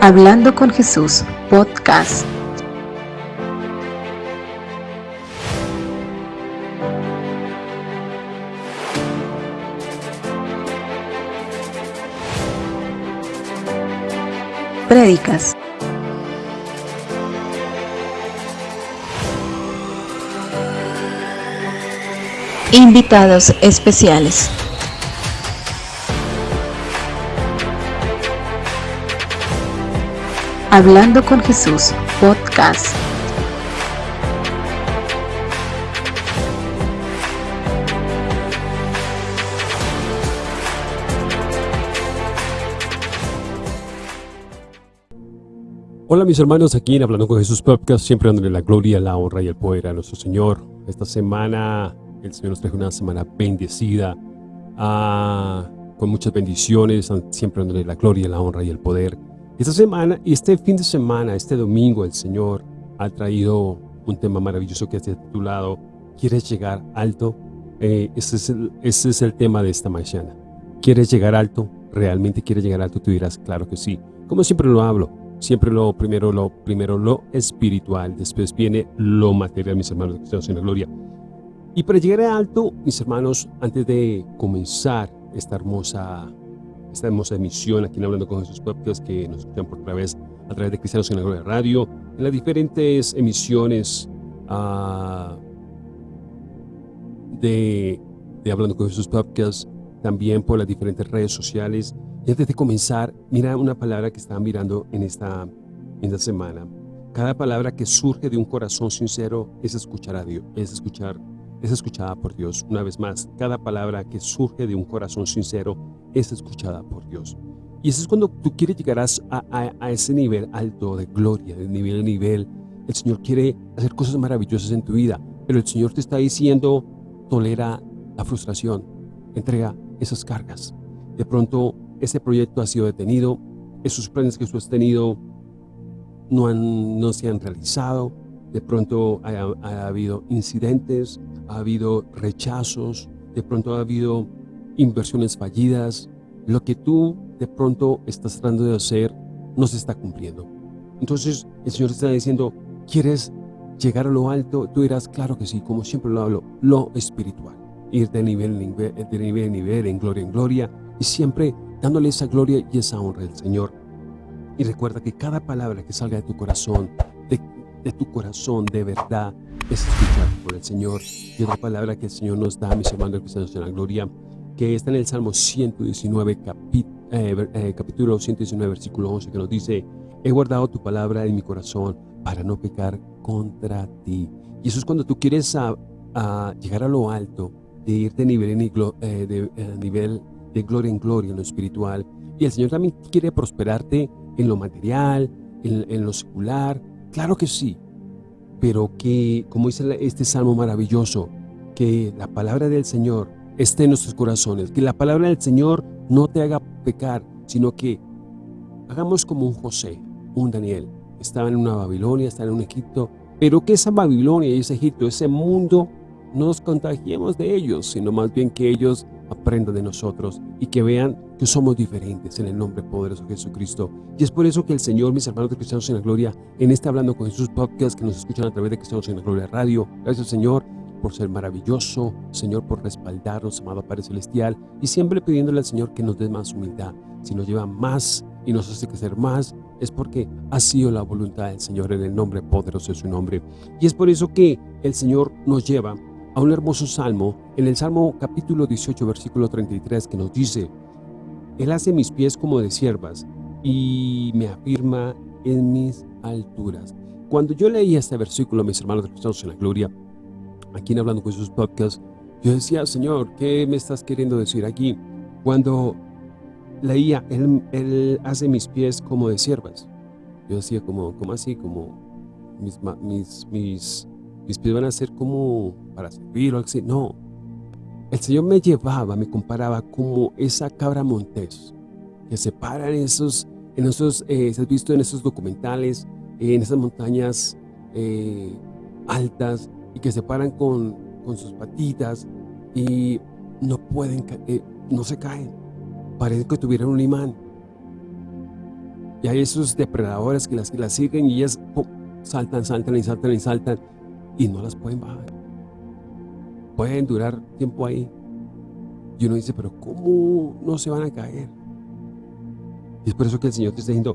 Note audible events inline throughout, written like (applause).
Hablando con Jesús, podcast. Prédicas. Invitados especiales. Hablando con Jesús, podcast. Hola mis hermanos, aquí en Hablando con Jesús Podcast, siempre dándole la gloria, la honra y el poder a nuestro Señor. Esta semana, el Señor nos trae una semana bendecida, ah, con muchas bendiciones, siempre dándole la gloria, la honra y el poder. Esta semana, este fin de semana, este domingo, el Señor ha traído un tema maravilloso que ha titulado ¿Quieres llegar alto? Eh, ese, es el, ese es el tema de esta mañana. ¿Quieres llegar alto? ¿Realmente quieres llegar alto? Tú dirás, claro que sí. Como siempre lo hablo, siempre lo primero lo primero lo espiritual, después viene lo material, mis hermanos, que en la gloria. Y para llegar a alto, mis hermanos, antes de comenzar esta hermosa esta hermosa emisión aquí en Hablando con Jesús Podcast que nos escuchan por vez a través de Cristianos en la Radio, en las diferentes emisiones uh, de, de, Hablando con Jesús Podcast, también por las diferentes redes sociales. Y antes de comenzar, mira una palabra que estaba mirando en esta, en esta semana. Cada palabra que surge de un corazón sincero es escuchar a Dios, es escuchar es escuchada por Dios. Una vez más, cada palabra que surge de un corazón sincero es escuchada por Dios. Y eso es cuando tú quieres llegar a, a, ese nivel alto de gloria, de nivel a nivel. El Señor quiere hacer cosas maravillosas en tu vida, pero el Señor te está diciendo, tolera la frustración, entrega esas cargas. De pronto, ese proyecto ha sido detenido, esos planes que tú has tenido no, han, no se han realizado, de pronto ha habido incidentes, ha habido rechazos, de pronto ha habido inversiones fallidas, lo que tú de pronto estás tratando de hacer no se está cumpliendo. Entonces el Señor está diciendo, ¿quieres llegar a lo alto? Tú dirás, claro que sí, como siempre lo hablo, lo espiritual. Ir de nivel en nivel, de nivel en nivel, en gloria en gloria, y siempre dándole esa gloria y esa honra al Señor. Y recuerda que cada palabra que salga de tu corazón, de, de tu corazón de verdad, es escuchar por el Señor. Y otra palabra que el Señor nos da, mis hermanos cristianos en la gloria, que está en el Salmo 119, eh, eh, capítulo 119, versículo 11, que nos dice, he guardado tu palabra en mi corazón para no pecar contra ti. Y eso es cuando tú quieres a, llegar a lo alto, de ir de nivel, en, eh, de, nivel de gloria en gloria, en lo espiritual. Y el Señor también quiere prosperarte en lo material, en, en lo secular. Claro que sí, pero que, como dice este salmo maravilloso, que la palabra del Señor esté en nuestros corazones, que la palabra del Señor no te haga pecar, sino que hagamos como un José, un Daniel, estaba en una Babilonia, estaba en un Egipto, pero que esa Babilonia y ese Egipto, ese mundo, no nos contagiemos de ellos, sino más bien que ellos aprendan de nosotros y que vean que somos diferentes en el nombre poderoso de Jesucristo. Y es por eso que el Señor, mis hermanos de Cristianos en la Gloria, en este Hablando con Jesús podcast que nos escuchan a través de Cristianos en la Gloria Radio, gracias Señor por ser maravilloso, Señor por respaldarnos, amado Padre Celestial, y siempre pidiéndole al Señor que nos dé más humildad. Si nos lleva más y nos hace crecer más, es porque ha sido la voluntad del Señor en el nombre poderoso de su nombre. Y es por eso que el Señor nos lleva a un hermoso salmo, en el Salmo capítulo 18, versículo 33, que nos dice, Él hace mis pies como de siervas y me afirma en mis alturas. Cuando yo leía este versículo, mis hermanos de Cristianos en la Gloria, aquí en Hablando con sus podcasts, yo decía, Señor, ¿qué me estás queriendo decir aquí? Cuando leía, Él, él hace mis pies como de siervas. Yo decía, como, como así? Como mis, mis, mis mis pies van a ser como para servir o algo así. No, el Señor me llevaba, me comparaba como esa cabra montés que se para en esos, en esos, eh, se has visto en esos documentales, en esas montañas eh, altas y que se paran con, con sus patitas y no pueden, eh, no se caen. Parece que tuvieran un imán. Y hay esos depredadores que las, que las siguen y ellas saltan, saltan y saltan y saltan y no las pueden bajar. Pueden durar tiempo ahí. Y uno dice, pero ¿cómo no se van a caer? Y es por eso que el Señor te está diciendo,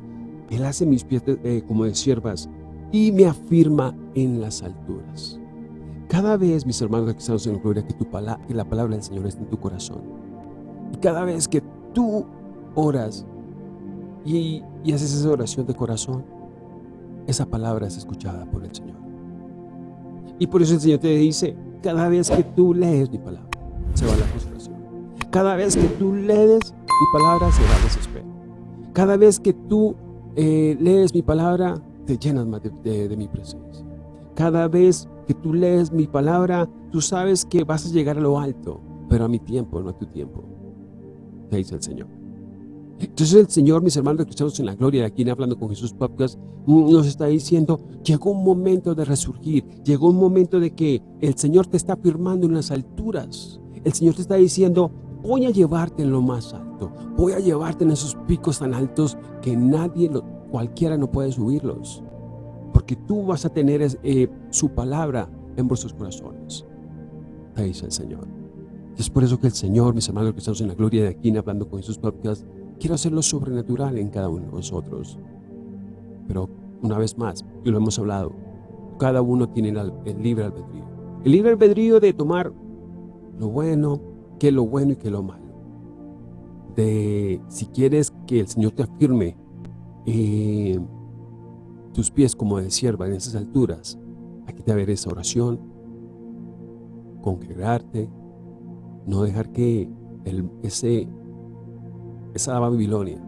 Él hace mis pies eh, como de siervas y me afirma en las alturas. Cada vez, mis hermanos que en gloria, que, tu que la palabra del Señor está en tu corazón. Y cada vez que tú oras y, y haces esa oración de corazón, esa palabra es escuchada por el Señor. Y por eso el Señor te dice, cada vez que tú lees mi palabra, se va la frustración. Cada vez que tú lees mi palabra, se va el desespero. Cada vez que tú eh, lees mi palabra, te llenas más de, mi presencia. Cada vez que tú lees mi palabra, tú sabes que vas a llegar a lo alto, pero a mi tiempo, no a tu tiempo, te dice el Señor. Entonces el Señor, mis hermanos que escuchamos en la gloria aquí Hablando con Jesús Podcast, nos está diciendo, llegó un momento de resurgir, llegó un momento de que el Señor te está firmando en las alturas. El Señor te está diciendo, voy a llevarte en lo más alto, voy a llevarte en esos picos tan altos que nadie, cualquiera no puede subirlos. Porque tú vas a tener eh, su palabra en vuestros corazones, te dice el Señor. es por eso que el Señor, mis hermanos que estamos en la gloria de aquí, hablando con Jesús Podcast, quiere hacerlo sobrenatural en cada uno de nosotros. Pero una vez más, y lo hemos hablado, cada uno tiene el libre albedrío. El libre albedrío de tomar lo bueno, que lo bueno y que lo malo. De si quieres que el Señor te afirme eh, tus pies como de sierva en esas alturas, aquí te ver esa oración, congregarte, no dejar que ese, esa Babilonia,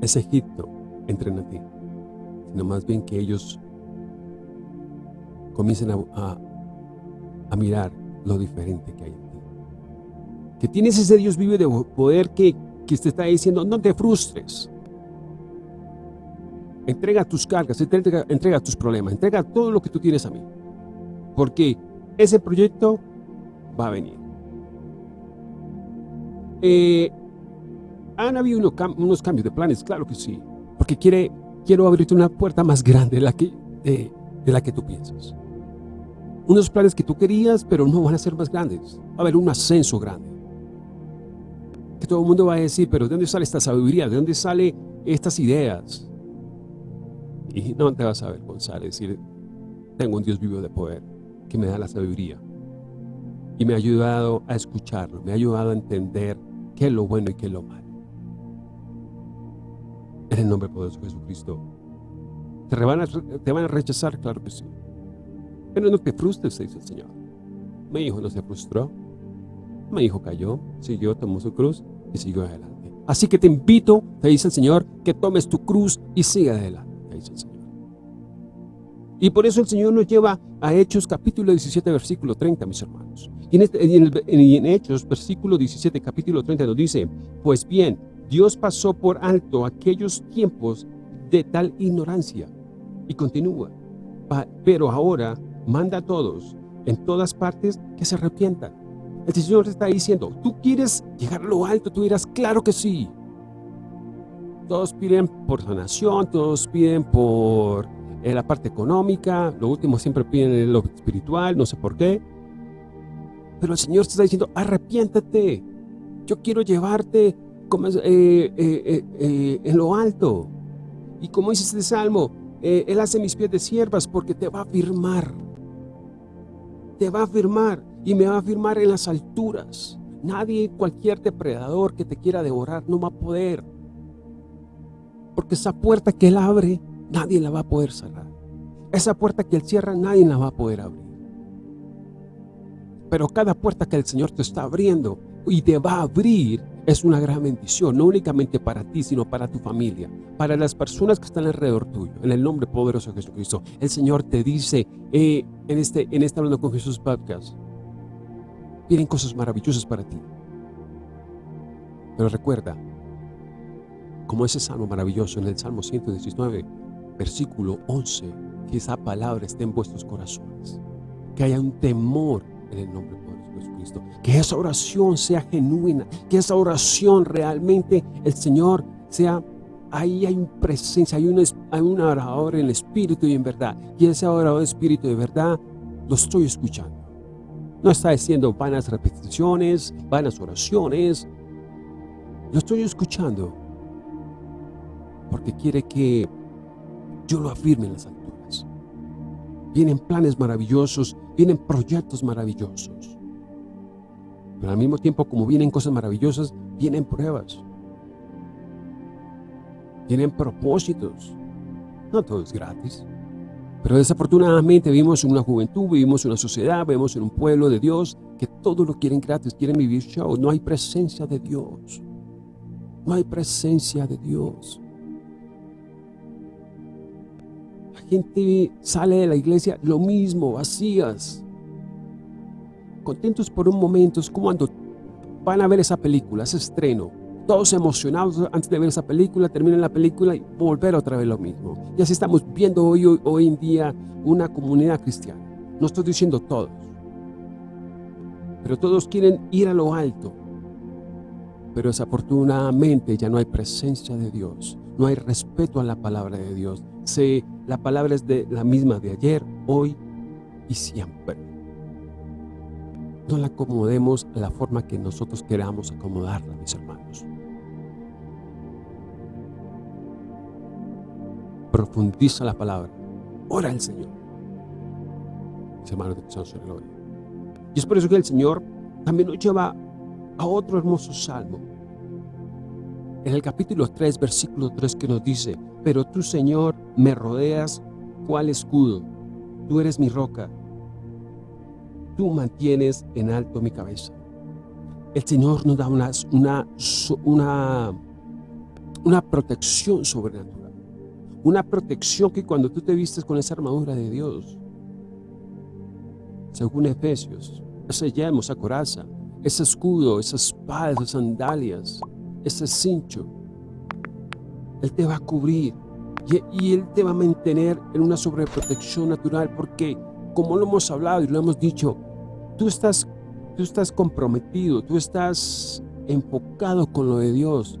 ese Egipto entren a ti, sino más bien que ellos comiencen a, a mirar lo diferente que hay en ti. Que tienes ese Dios vivo de poder que, que te está diciendo, no te frustres. Entrega tus cargas, entrega, tus problemas, entrega todo lo que tú tienes a mí. Porque ese proyecto va a venir. Eh, ¿Han habido unos, cambios de planes? Claro que sí. Porque quiere, quiero abrirte una puerta más grande de la, que, de la que tú piensas. Unos planes que tú querías, pero no van a ser más grandes. Va a haber un ascenso grande que todo el mundo va a decir, pero ¿de dónde sale esta sabiduría? ¿De dónde salen estas ideas? Y no te vas a avergonzar, decir, tengo un Dios vivo de poder que me da la sabiduría. Y me ha ayudado a escucharlo, me ha ayudado a entender qué es lo bueno y qué es lo malo. En el nombre poderoso de Jesucristo. ¿Te van, a, ¿Te van a rechazar? Claro que sí. Pero no te frustres, dice el Señor. Mi hijo no se frustró. Mi hijo cayó, siguió, tomó su cruz y siguió adelante. Así que te invito, te dice el Señor, que tomes tu cruz y siga adelante, te dice el Señor. Y por eso el Señor nos lleva a Hechos capítulo 17, versículo 30, mis hermanos. Y en, este, en Hechos, versículo 17, capítulo 30, nos dice, pues bien, Dios pasó por alto aquellos tiempos de tal ignorancia. Y continúa, pero ahora manda a todos, en todas partes, que se arrepientan el Señor está diciendo, tú quieres llegar a lo alto, tú dirás, claro que sí. Todos piden por sanación, todos piden por eh, la parte económica, lo último siempre piden lo espiritual, no sé por qué. Pero el Señor te está diciendo, arrepiéntate, yo quiero llevarte eh, eh, en lo alto. Y como dice este salmo, Él hace mis pies de siervas porque te va a firmar. Te va a firmar y me va a firmar en las alturas. Nadie, cualquier depredador que te quiera devorar no va a poder. Porque esa puerta que Él abre, nadie la va a poder cerrar. Esa puerta que Él cierra, nadie la va a poder abrir. Pero cada puerta que el Señor te está abriendo y te va a abrir es una gran bendición, no únicamente para ti, sino para tu familia, para las personas que están alrededor tuyo, en el nombre poderoso de Jesucristo. El Señor te dice eh, en, este, en este Hablando con Jesús podcast, vienen cosas maravillosas para ti. Pero recuerda, como ese salmo maravilloso en el Salmo 119, versículo 11, que esa palabra esté en vuestros corazones, que haya un temor en el nombre de Jesucristo, que esa oración sea genuina, que esa oración realmente el Señor sea ahí hay presencia, hay un, hay orador en espíritu y en verdad. Y ese orador en espíritu en verdad lo estoy escuchando. No está diciendo vanas repeticiones, vanas oraciones. Lo estoy escuchando porque quiere que yo lo afirme en las alturas. Vienen planes maravillosos, vienen proyectos maravillosos. Pero al mismo tiempo, como vienen cosas maravillosas, vienen pruebas. Vienen propósitos. No todo es gratis. Pero desafortunadamente vivimos en una juventud, vivimos en una sociedad, vivimos en un pueblo de Dios que todo lo quieren gratis, quieren vivir show. No hay presencia de Dios. No hay presencia de Dios. Gente sale de la iglesia lo mismo, vacías. Contentos por un momento, es como cuando van a ver esa película, ese estreno todos emocionados antes de ver esa película, terminan la película y volver otra vez lo mismo. Y así estamos viendo hoy, hoy, en día una comunidad cristiana. No estoy diciendo todos, pero todos quieren ir a lo alto. Pero desafortunadamente ya no hay presencia de Dios, no hay respeto a la palabra de Dios. Se, la palabra es de la misma de ayer, hoy y siempre. No la acomodemos a la forma que nosotros queramos acomodarla, mis hermanos. profundiza la palabra. Ora al Señor. Mis hermanos de gloria. Y es por eso que el Señor también nos lleva a otro hermoso salmo. En el capítulo 3, versículo 3 que nos dice, Pero tú, Señor, me rodeas cual escudo. Tú eres mi roca. Tú mantienes en alto mi cabeza. El Señor nos da una, una, una, protección sobrenatural una protección que cuando tú te vistes con esa armadura de Dios, según Efesios, ese yelmo, esa coraza, ese escudo, esa espada, esas sandalias, ese cincho, Él te va a cubrir y, Él te va a mantener en una sobreprotección natural porque, como lo hemos hablado y lo hemos dicho, tú estás, tú estás comprometido, tú estás enfocado con lo de Dios,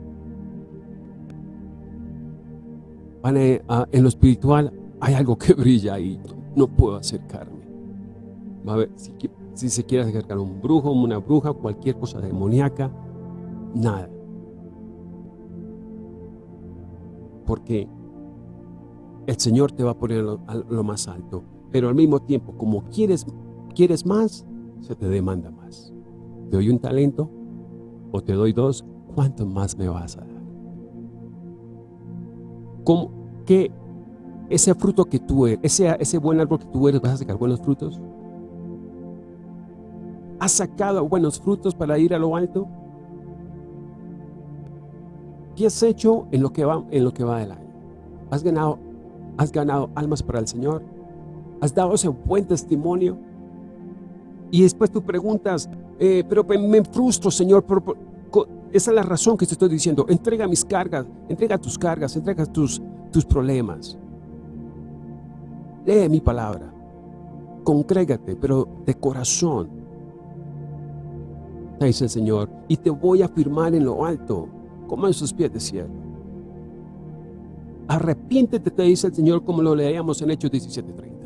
en lo espiritual hay algo que (laughs) brilla y no puedo acercarme. A ver, si, se quiere acercar un brujo, una bruja, cualquier cosa demoníaca, nada. Porque el Señor te va a poner a lo, más alto, pero al mismo tiempo, como quieres, quieres más, se te demanda más. Te doy un talento o te doy dos, ¿cuánto más me vas a dar? ¿Cómo, que ese fruto que tú eres, ese, ese buen árbol que tú eres, vas a sacar buenos frutos? ¿Has sacado buenos frutos para ir a lo alto? ¿Qué has hecho en lo que va, en lo que va del año? ¿Has ganado, ¿Has ganado almas para el Señor? ¿Has dado ese buen testimonio? Y después tú preguntas, eh, pero me frustro, Señor, esa es la razón que te estoy diciendo. Entrega mis cargas, entrega tus cargas, entrega tus, tus problemas. Lee mi palabra. Congrégate, pero de corazón. Dice el Señor, y te voy a firmar en lo alto, como en sus pies de cielo. Arrepiéntete, te dice el Señor, como lo leíamos en Hechos 17:30.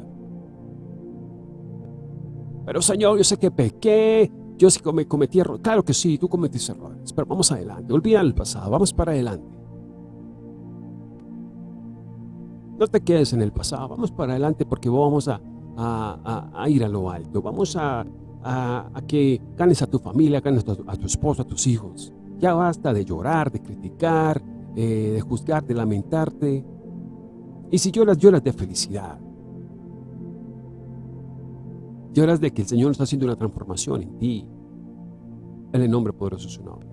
Pero Señor, yo sé que pequé, yo sé que cometí errores. Claro que sí, tú cometiste errores, pero vamos adelante. Olvida el pasado, vamos para adelante. No te quedes en el pasado, vamos para adelante porque vamos a, ir a lo alto. Vamos a, que ganes a tu familia, ganes a tu, a tu esposo, a tus hijos. Ya basta de llorar, de criticar, eh, de juzgar, de lamentarte. Y si lloras, lloras de felicidad. Lloras de que el Señor está haciendo una transformación en ti. En el nombre poderoso de su nombre.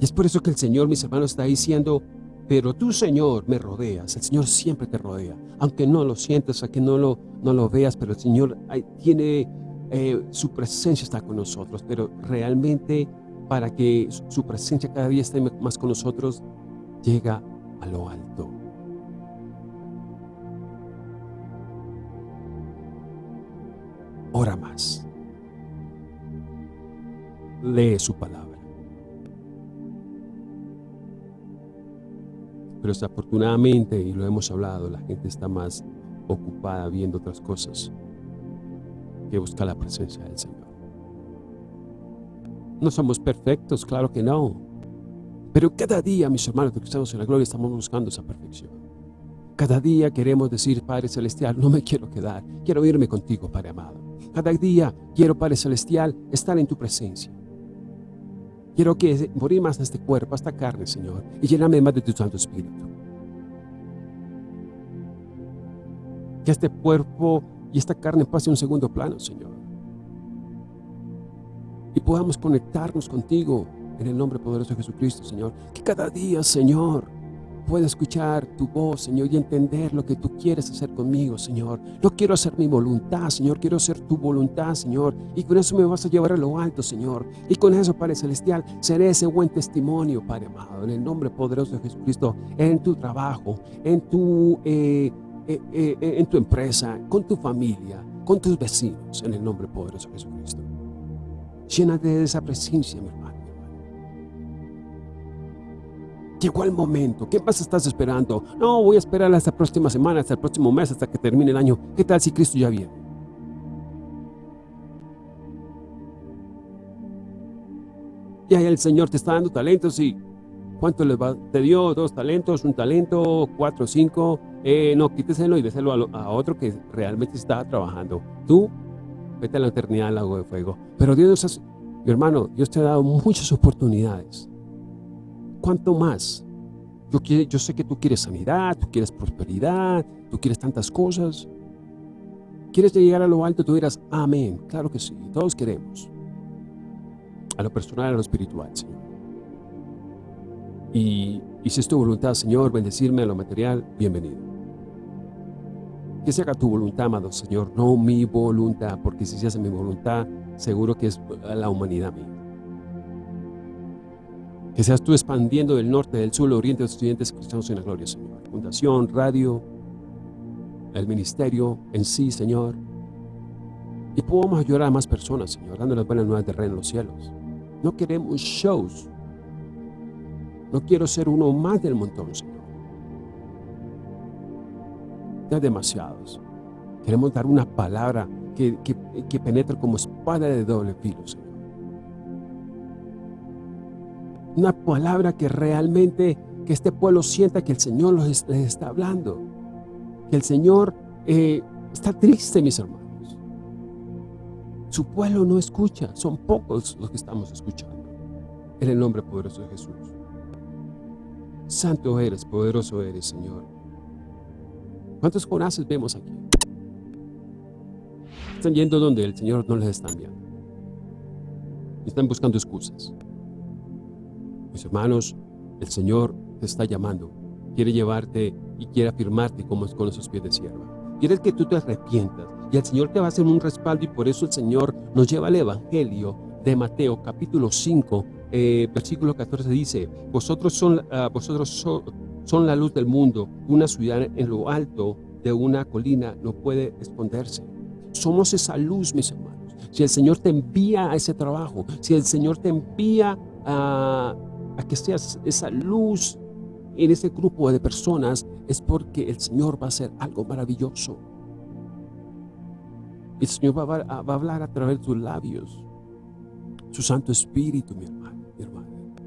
Y es por eso que el Señor, mis hermanos, está diciendo, pero tú, Señor, me rodeas. El Señor siempre te rodea. Aunque no lo sientas, aunque no lo, no lo veas, pero el Señor tiene, eh, su presencia está con nosotros. Pero realmente, para que su presencia cada día esté más con nosotros, llega a lo alto. Ora más. Lee su palabra. Pero desafortunadamente, y lo hemos hablado, la gente está más ocupada viendo otras cosas que buscar la presencia del Señor. No somos perfectos, claro que no. Pero cada día, mis hermanos que estamos en la gloria, estamos buscando esa perfección. Cada día queremos decir, Padre Celestial, no me quiero quedar, quiero irme contigo, Padre amado. Cada día quiero, Padre Celestial, estar en tu presencia. Quiero que morir más a este cuerpo, esta carne, Señor, y llenarme más de tu Santo Espíritu. Que este cuerpo y esta carne pase a un segundo plano, Señor. Y podamos conectarnos contigo en el nombre poderoso de Jesucristo, Señor. Que cada día, Señor, pueda escuchar tu voz, Señor, y entender lo que tú quieres hacer conmigo, Señor. No quiero hacer mi voluntad, Señor, quiero hacer tu voluntad, Señor. Y con eso me vas a llevar a lo alto, Señor. Y con eso, Padre Celestial, seré ese buen testimonio, Padre amado, en el nombre poderoso de Jesucristo, en tu trabajo, en tu, eh, eh, eh, en tu empresa, con tu familia, con tus vecinos, en el nombre poderoso de Jesucristo. Llénate de esa presencia, mi hermano. Llegó el momento. ¿Qué más estás esperando? No, voy a esperar hasta la próxima semana, hasta el próximo mes, hasta que termine el año. ¿Qué tal si Cristo ya viene? Y ahí el Señor te está dando talentos y ¿cuánto les va? Te dio dos talentos, un talento, cuatro, cinco. Eh, no, quíteselo y déselo a, otro que realmente está trabajando. Tú, vete a la eternidad al lago de fuego. Pero Dios, mi hermano, Dios te ha dado muchas oportunidades. ¿Cuánto más? Yo, yo sé que tú quieres sanidad, tú quieres prosperidad, tú quieres tantas cosas. ¿Quieres llegar a lo alto? Tú dirás, amén. Claro que sí, todos queremos. A lo personal, a lo espiritual, Señor. Y, y si es tu voluntad, Señor, bendecirme a lo material, bienvenido. Que se haga tu voluntad, amado Señor, no mi voluntad, porque si se hace mi voluntad, seguro que es la humanidad mía. Que seas tú expandiendo del norte, del sur, del oriente, de los estudiantes cristianos en la gloria, Señor. Fundación, radio, el ministerio en sí, Señor. Y podamos ayudar a más personas, Señor, dando las buenas nuevas de reino en los cielos. No queremos shows. No quiero ser uno más del montón, Señor. Ya demasiados. Queremos dar una palabra que, que, penetre como espada de doble filo, Señor. Una palabra que realmente, que este pueblo sienta que el Señor les está hablando. Que el Señor eh, está triste, mis hermanos. Su pueblo no escucha, son pocos los que estamos escuchando. En el nombre poderoso de Jesús. Santo eres, poderoso eres, Señor. ¿Cuántos corazones vemos aquí? Están yendo donde el Señor no les está enviando. Están buscando excusas. Mis hermanos, el Señor te está llamando. Quiere llevarte y quiere afirmarte como con esos pies de sierva. Quiere que tú te arrepientas. Y el Señor te va a hacer un respaldo y por eso el Señor nos lleva al Evangelio de Mateo capítulo 5, eh, versículo 14 dice, vosotros, son, uh, vosotros so, son la luz del mundo, una ciudad en lo alto de una colina no puede esconderse. Somos esa luz, mis hermanos. Si el Señor te envía a ese trabajo, si el Señor te envía a, a que seas esa luz en ese grupo de personas, es porque el Señor va a hacer algo maravilloso. El Señor va a, va a hablar a través de tus labios, su Santo Espíritu, mi hermano,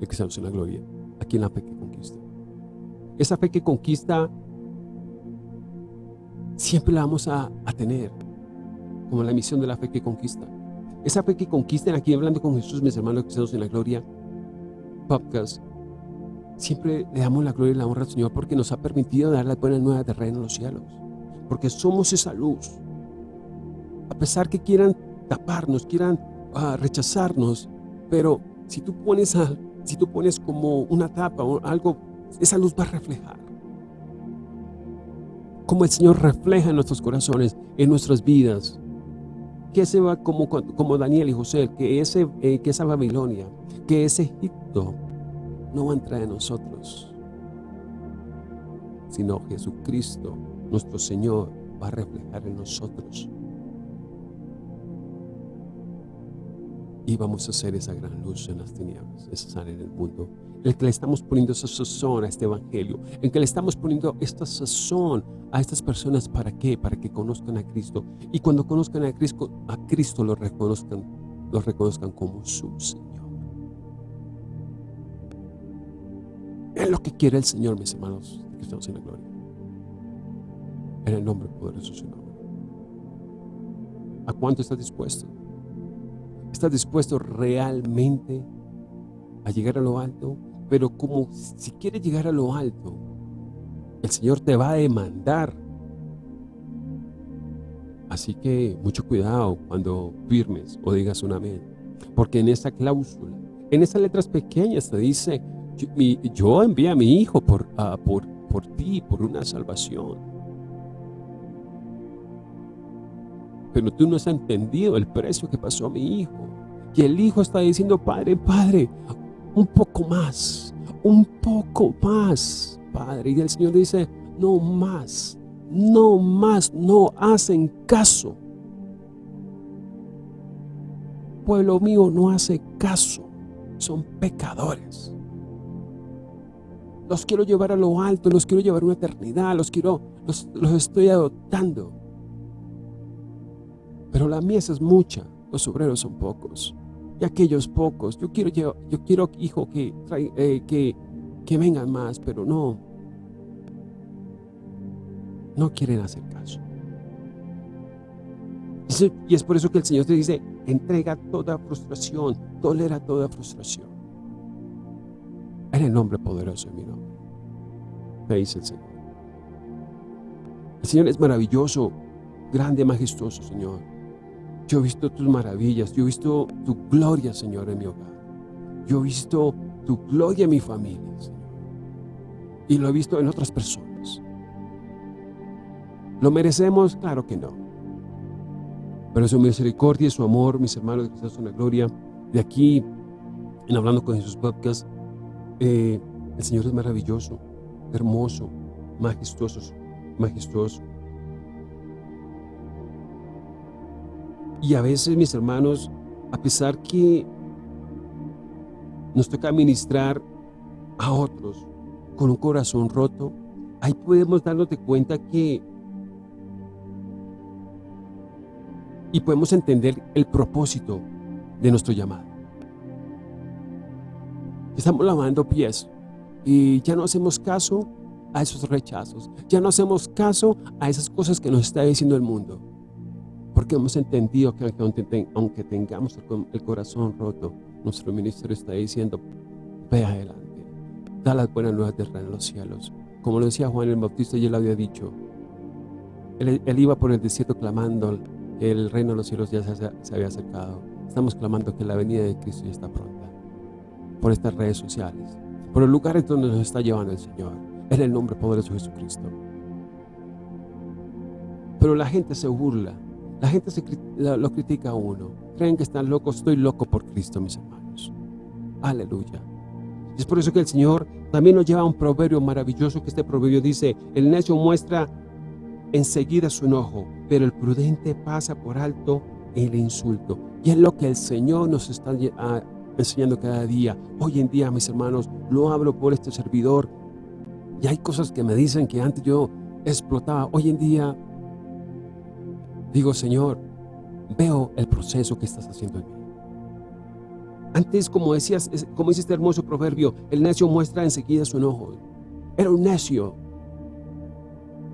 de en la gloria, aquí en la fe que conquista. Esa fe que conquista, siempre la vamos a, a tener, como la misión de la fe que conquista. Esa fe que conquista, aquí hablando con Jesús, mis hermanos que estamos en la gloria, podcast, siempre le damos la gloria y la honra al Señor porque nos ha permitido dar las buenas nuevas de reino en los cielos. Porque somos esa luz. A pesar que quieran taparnos, quieran uh, rechazarnos, pero si tú pones a, si tú pones como una tapa o algo, esa luz va a reflejar. Como el Señor refleja en nuestros corazones, en nuestras vidas. Que ese va como, como Daniel y José, que, ese, eh, que esa Babilonia, que ese Egipto no va a entrar en nosotros, sino Jesucristo, nuestro Señor, va a reflejar en nosotros. Y vamos a ser esa gran luz en las tinieblas necesaria en el mundo. El que le estamos poniendo esa sazón a este evangelio, en que le estamos poniendo esta sazón a estas personas, ¿para qué? Para que conozcan a Cristo. Y cuando conozcan a Cristo, a Cristo lo reconozcan, lo reconozcan como su Señor. Es lo que quiere el Señor, mis hermanos, que estamos en la gloria. En el nombre poderoso de su nombre. ¿A cuánto estás dispuesto? ¿Estás dispuesto realmente a llegar a lo alto? Pero como si quieres llegar a lo alto, el Señor te va a demandar. Así que mucho cuidado cuando firmes o digas un amén. Porque en esa cláusula, en esas letras pequeñas te dice, yo, envié a mi hijo por, uh, por, por ti, por una salvación. Pero tú no has entendido el precio que pasó a mi hijo. Y el hijo está diciendo, Padre, Padre, un poco más, un poco más, Padre. Y el Señor dice, no más, no más, no hacen caso. Pueblo mío no hace caso, son pecadores. Los quiero llevar a lo alto, los quiero llevar a una eternidad, los quiero, los, los estoy adoptando. Pero la mies es mucha, los obreros son pocos. Y aquellos pocos, yo quiero, yo, quiero hijo, que, eh, que, que vengan más, pero no. No quieren hacer caso. Y es por eso que el Señor te dice, entrega toda frustración, tolera toda frustración. En el nombre poderoso de mi nombre. Me dice el Señor. El Señor es maravilloso, grande, majestuoso, Señor. Yo he visto tus maravillas, yo he visto tu gloria, Señor, en mi hogar. Yo he visto tu gloria en mi familia, Señor. Y lo he visto en otras personas. ¿Lo merecemos? Claro que no. Pero su misericordia y su amor, mis hermanos Cristo en la gloria, de aquí, en Hablando con Jesús Podcast, eh, el Señor es maravilloso, hermoso, majestuoso, majestuoso. Y a veces, mis hermanos, a pesar que nos toca ministrar a otros con un corazón roto, ahí podemos darnos de cuenta que y podemos entender el propósito de nuestro llamado. Estamos lavando pies y ya no hacemos caso a esos rechazos, ya no hacemos caso a esas cosas que nos está diciendo el mundo. Porque hemos entendido que aunque tengamos el corazón roto, nuestro ministerio está diciendo, ve adelante, da las buenas nuevas del reino de los cielos. Como lo decía Juan el Bautista, y él había dicho, él, iba por el desierto clamando que el reino de los cielos ya se, se había acercado. Estamos clamando que la venida de Cristo ya está pronta. Por estas redes sociales, por los lugares donde nos está llevando el Señor, en el nombre poderoso de Jesucristo. Pero la gente se burla la gente lo critica a uno. Creen que están locos. Estoy loco por Cristo, mis hermanos. Aleluya. Es por eso que el Señor también nos lleva un proverbio maravilloso que este proverbio dice, el necio muestra enseguida su enojo, pero el prudente pasa por alto el insulto. Y es lo que el Señor nos está ah, enseñando cada día. Hoy en día, mis hermanos, lo hablo por este servidor. Y hay cosas que me dicen que antes yo explotaba. Hoy en día Digo, Señor, veo el proceso que estás haciendo en mí. Antes, como decías, como dice este hermoso proverbio, el necio muestra enseguida su enojo. Era un necio.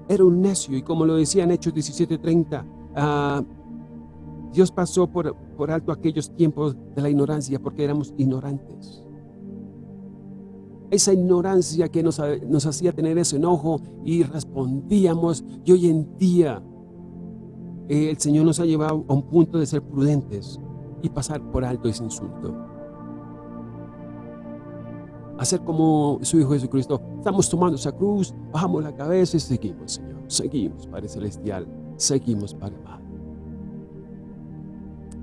Era un necio. Y como lo decía en Hechos 17:30, ah, Dios pasó por, por alto aquellos tiempos de la ignorancia porque éramos ignorantes. Esa ignorancia que nos, nos hacía tener ese enojo y respondíamos. Y hoy en día el Señor nos ha llevado a un punto de ser prudentes y pasar por alto ese insulto. Hacer como su Hijo Jesucristo. Estamos tomando esa cruz, bajamos la cabeza y seguimos, Señor. Seguimos, Padre Celestial. Seguimos, Padre Padre.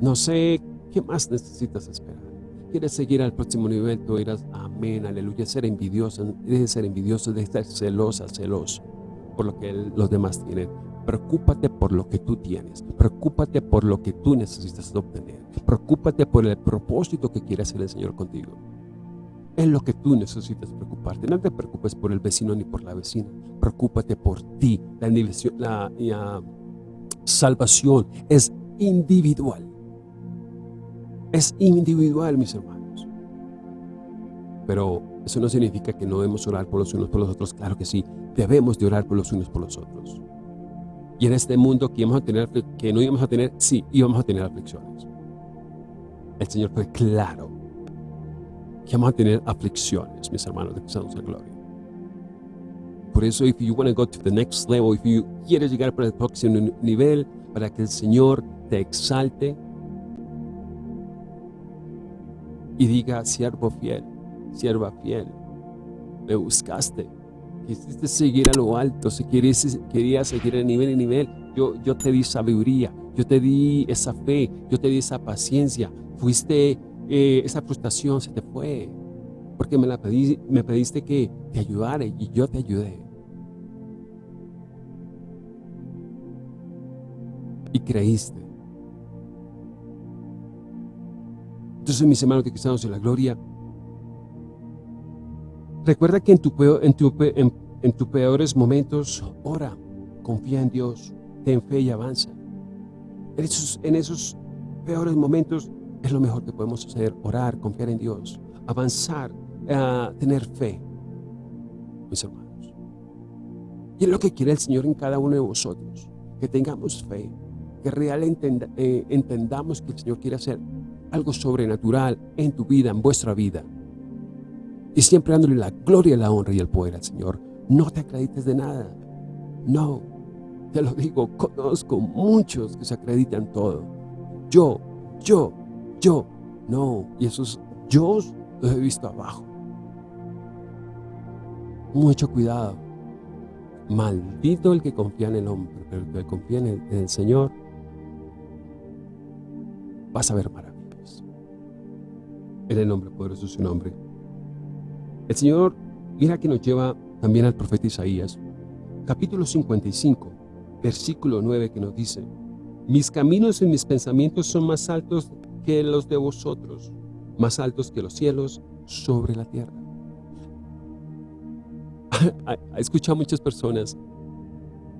No sé qué más necesitas esperar. ¿Quieres seguir al próximo nivel? Tú dirás, amén, aleluya. Ser envidioso, de ser envidioso, de estar celosa, celoso por lo que los demás tienen. Preocúpate por lo que tú tienes. Preocúpate por lo que tú necesitas obtener. Preocúpate por el propósito que quiere hacer el Señor contigo. Es lo que tú necesitas preocuparte. No te preocupes por el vecino ni por la vecina. Preocúpate por ti. La, salvación es individual. Es individual, mis hermanos. Pero eso no significa que no debemos orar por los unos por los otros. Claro que sí, debemos de orar por los unos por los otros. Y en este mundo que, íbamos a tener, que no íbamos a tener, sí, íbamos a tener aflicciones. El Señor fue claro que vamos a tener aflicciones, mis hermanos de Cristo en Gloria. Por eso, if you want to go to the next level, if you quieres llegar para el próximo nivel, para que el Señor te exalte y diga, siervo fiel, sierva fiel, me buscaste, quisiste seguir a lo alto, si querías, querías seguir de nivel en nivel, yo, yo te di sabiduría, yo te di esa fe, yo te di esa paciencia, fuiste, eh, esa frustración se te fue, porque me, la pedí, me pediste que te ayudara y yo te ayudé. Y creíste. Entonces, mis hermanos que estamos en la gloria, recuerda que en tus en tu, en, peores momentos, ora, confía en Dios, ten fe y avanza. En esos, en esos peores momentos es lo mejor que podemos hacer, orar, confiar en Dios, avanzar, a tener fe, mis hermanos. Y es lo que quiere el Señor en cada uno de vosotros, que tengamos fe, que realmente eh, entendamos que el Señor quiere hacer algo sobrenatural en tu vida, en vuestra vida. Y siempre dándole la gloria, la honra y el poder al Señor. No te acredites de nada. No, te lo digo, conozco muchos que se acreditan todo. Yo, yo, yo. No, y esos yo los he visto abajo. Mucho cuidado. Maldito el que confía en el hombre, pero el que confía en el, Señor, vas a ver maravillas. En el nombre poderoso de su nombre. El Señor, mira que nos lleva también al profeta Isaías, capítulo 55, versículo 9, que nos dice, mis caminos y mis pensamientos son más altos que los de vosotros, más altos que los cielos sobre la tierra. (laughs) He escuchado a muchas personas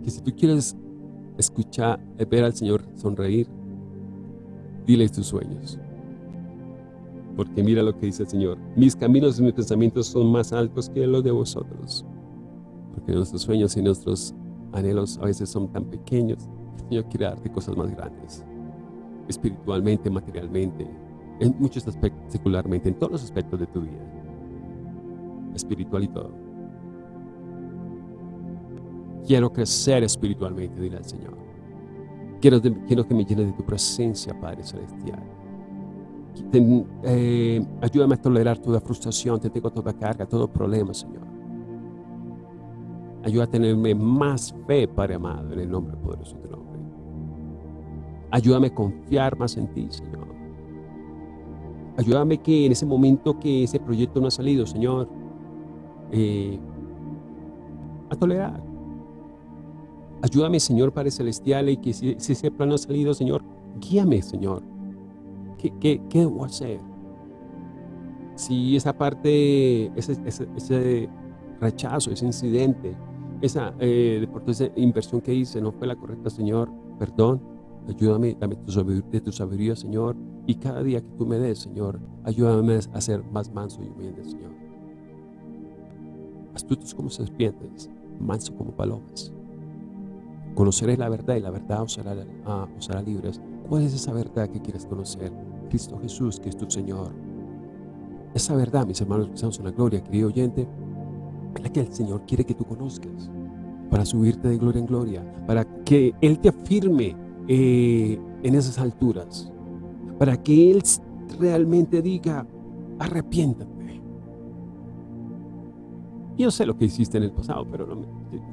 que si tú quieres escuchar, ver al Señor sonreír, dile tus sueños. Porque mira lo que dice el Señor. Mis caminos y mis pensamientos son más altos que los de vosotros. Porque nuestros sueños y nuestros anhelos a veces son tan pequeños. El Señor quiere darte cosas más grandes espiritualmente, materialmente, en muchos aspectos, secularmente, en todos los aspectos de tu vida, espiritual y todo. Quiero crecer espiritualmente, dile al Señor. Quiero, quiero que me llene de tu presencia, Padre Celestial. Eh, ayúdame a tolerar toda frustración, te tengo toda carga, todo problema, Señor. Ayúdame a tenerme más fe, Padre amado, en el nombre poderoso de nombre. Ayúdame a confiar más en ti, Señor. Ayúdame que en ese momento que ese proyecto no ha salido, Señor, eh, a tolerar. Ayúdame, Señor Padre Celestial, y que si, ese plan no ha salido, Señor, guíame, Señor. ¿Qué, debo hacer? Si esa parte, ese, rechazo, ese incidente, esa, eh, esa inversión que hice no fue la correcta, Señor, perdón, Ayúdame, dame tu de tu sabiduría, Señor. Y cada día que tú me des, Señor, ayúdame a ser más manso y humilde, Señor. Astutos como serpientes, manso como palomas. Conoceré la verdad y la verdad os hará, ah, os hará libres. ¿Cuál es esa verdad que quieres conocer? Cristo Jesús, que es tu Señor. Esa verdad, mis hermanos que estamos en la gloria, querido oyente, es la que el Señor quiere que tú conozcas para subirte de gloria en gloria, para que Él te afirme eh, en esas alturas, para que Él realmente diga, arrepiéntate. Yo sé lo que hiciste en el pasado, pero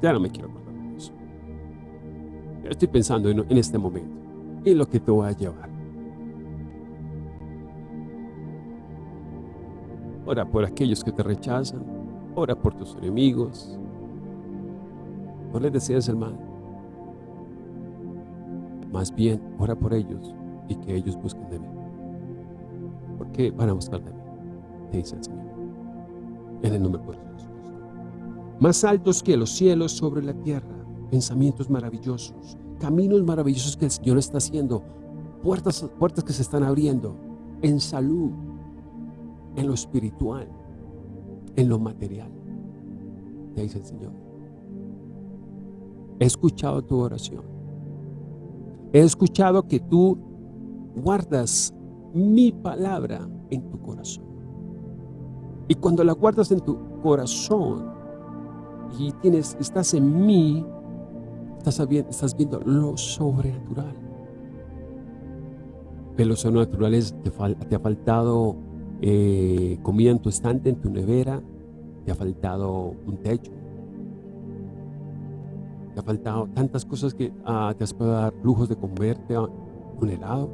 ya no me quiero acordar de eso. Estoy pensando en, en este momento, en lo que te voy a llevar. Ora por aquellos que te rechazan, ora por tus enemigos, no les deseas el mal. Más bien, ora por ellos y que ellos busquen de mí. que van a buscar de mí, te dice el Señor. En el nombre de Jesús. Más altos que los cielos sobre la tierra, pensamientos maravillosos, caminos maravillosos que el Señor está haciendo, puertas, puertas que se están abriendo en salud, en lo espiritual, en lo material, te dice el Señor. He escuchado tu oración. He escuchado que tú guardas mi palabra en tu corazón. Y cuando la guardas en tu corazón y tienes, estás en mí, estás viendo, lo sobrenatural. Pero lo sobrenatural es, te, te ha faltado eh, comida en tu estante, en tu nevera, te ha faltado un techo, te ha faltado tantas cosas que ah, te has podido dar lujos de comerte un helado,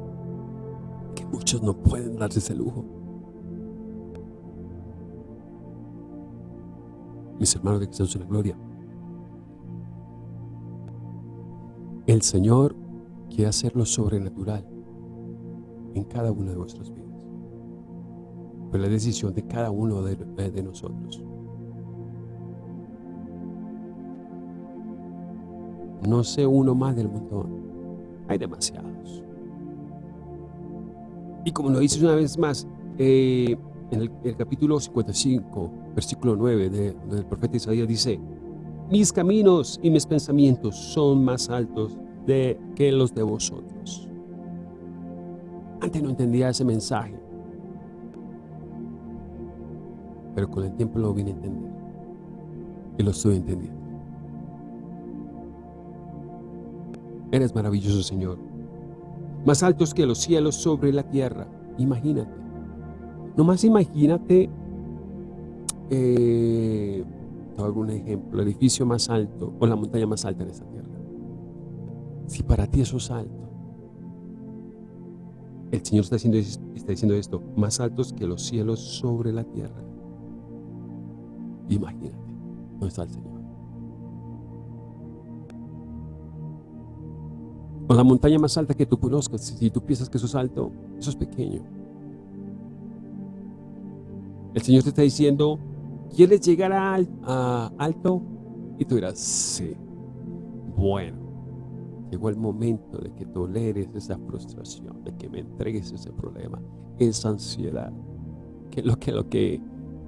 que muchos no pueden darse ese lujo. Mis hermanos de Cristo en la gloria. El Señor quiere hacer lo sobrenatural en cada una de vuestras vidas. Pero la decisión de cada uno de, de nosotros. No sé uno más del montón. Hay demasiados. Y como lo dices una vez más, eh, en el, capítulo 55, versículo 9 del profeta Isaías dice, mis caminos y mis pensamientos son más altos de, que los de vosotros. Antes no entendía ese mensaje, pero con el tiempo lo vine a entender y lo estoy entendiendo. Eres maravilloso, Señor. Más altos que los cielos sobre la tierra. Imagínate. Nomás imagínate, eh, te un ejemplo, el edificio más alto o la montaña más alta en esta tierra. Si para ti eso es alto, el Señor está diciendo, está diciendo esto, más altos que los cielos sobre la tierra. Imagínate, ¿dónde está el Señor? O la montaña más alta que tú conozcas, si tú piensas que eso es alto, eso es pequeño. El Señor te está diciendo, ¿quieres llegar a, alto? Y tú dirás, sí. Bueno, llegó el momento de que toleres esa frustración, de que me entregues ese problema, esa ansiedad, que es lo que, lo que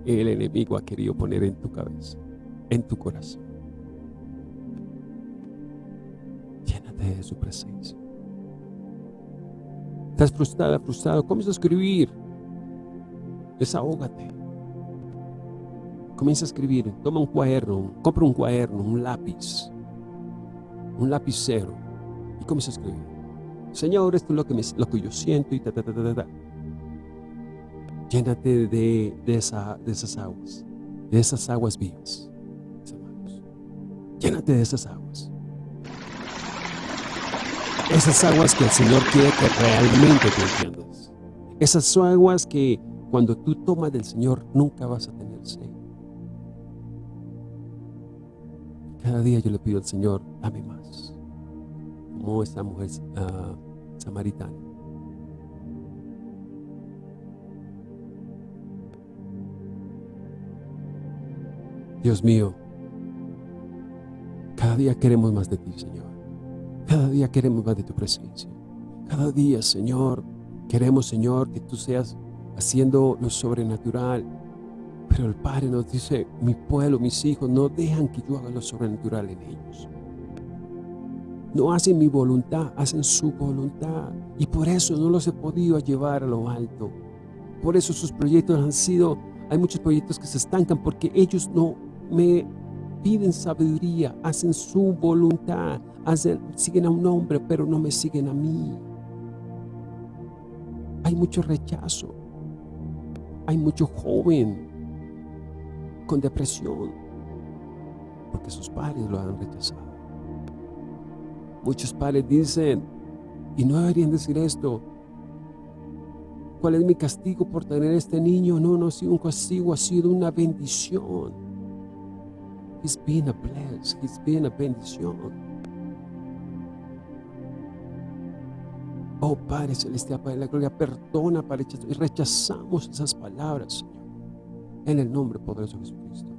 el enemigo ha querido poner en tu cabeza, en tu corazón. Llénate de su presencia. Estás frustrada, frustrado, comienza a escribir. Desahógate. Comienza a escribir. Toma un cuaderno, compra un cuaderno, un lápiz, un lapicero y comienza a escribir. Señor, esto es lo que, lo que yo siento y ta, ta, ta, ta, ta. Llénate de, de, esa, de esas aguas, de esas aguas vivas, hermanos. Llénate de esas aguas. Esas aguas que el Señor quiere que realmente te entiendas. Esas aguas que cuando tú tomas del Señor nunca vas a tener sed. Cada día yo le pido al Señor, dame más. Como esta mujer uh, samaritana. Dios mío, cada día queremos más de ti, Señor. Cada día queremos más de tu presencia. Cada día, Señor, queremos, Señor, que tú seas haciendo lo sobrenatural. Pero el Padre nos dice, mi pueblo, mis hijos, no dejan que yo haga lo sobrenatural en ellos. No hacen mi voluntad, hacen su voluntad. Y por eso no los he podido llevar a lo alto. Por eso sus proyectos han sido, hay muchos proyectos que se estancan porque ellos no me piden sabiduría, hacen su voluntad, siguen a un hombre, pero no me siguen a mí. Hay mucho rechazo. Hay mucho joven con depresión porque sus padres lo han rechazado. Muchos padres dicen, y no deberían decir esto, ¿cuál es mi castigo por tener este niño? No, no ha sido un castigo, ha sido una bendición. He's been a bless. He's been a bendición. Oh Padre Celestial, Padre de la Gloria, perdona, Padre, y rechazamos esas palabras, Señor. En el nombre poderoso de Jesucristo.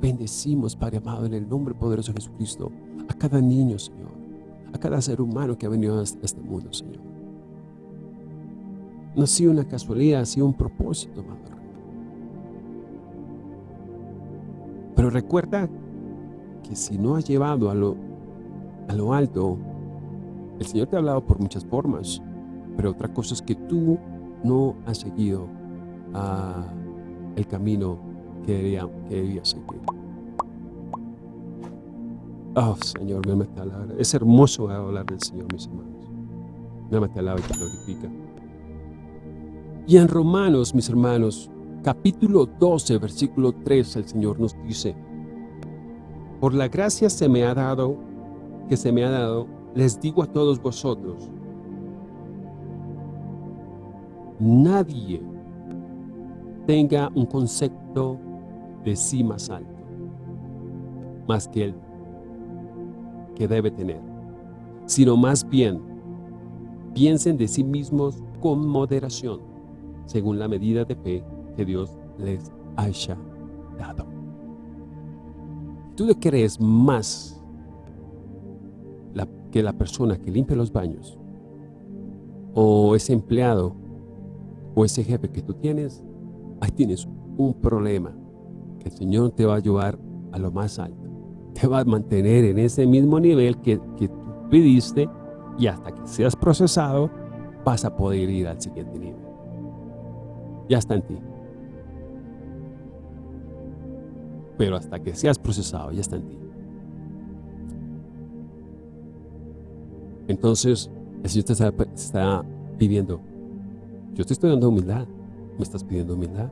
Bendecimos, Padre amado, en el nombre poderoso de Jesucristo, a cada niño, Señor, a cada ser humano que ha venido a este mundo, Señor. No ha sido una casualidad, ha sido un propósito, amado Pero recuerda que si no has llevado a lo, a lo alto, el Señor te ha hablado por muchas formas, pero otra cosa es que tú no has seguido ah, el camino que debía, seguir. Oh, Señor, me te alaba. Es hermoso hablar del Señor, mis hermanos. Me te alaba y te glorifica. Y en Romanos, mis hermanos, capítulo 12, versículo 3, el Señor nos dice, Por la gracia se me ha dado, que se me ha dado, les digo a todos vosotros, nadie tenga un concepto de sí más alto, más que él que debe tener, sino más bien piensen de sí mismos con moderación, según la medida de fe que Dios les haya dado. ¿Tú le crees más que la persona que limpia los baños o ese empleado o ese jefe que tú tienes, ahí tienes un problema que el Señor te va a llevar a lo más alto. Te va a mantener en ese mismo nivel que, que tú pidiste y hasta que seas procesado vas a poder ir al siguiente nivel. Ya está en ti. Pero hasta que seas procesado, ya está en ti. Entonces, el Señor te está, pidiendo, yo te estoy dando humildad, me estás pidiendo humildad.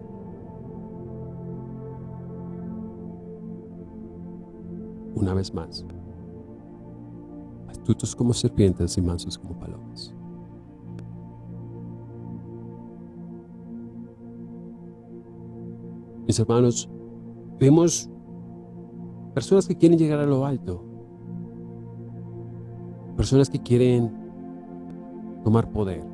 Una vez más, astutos como serpientes y mansos como palomas. Mis hermanos, vemos personas que quieren llegar a lo alto, Personas que quieren tomar poder.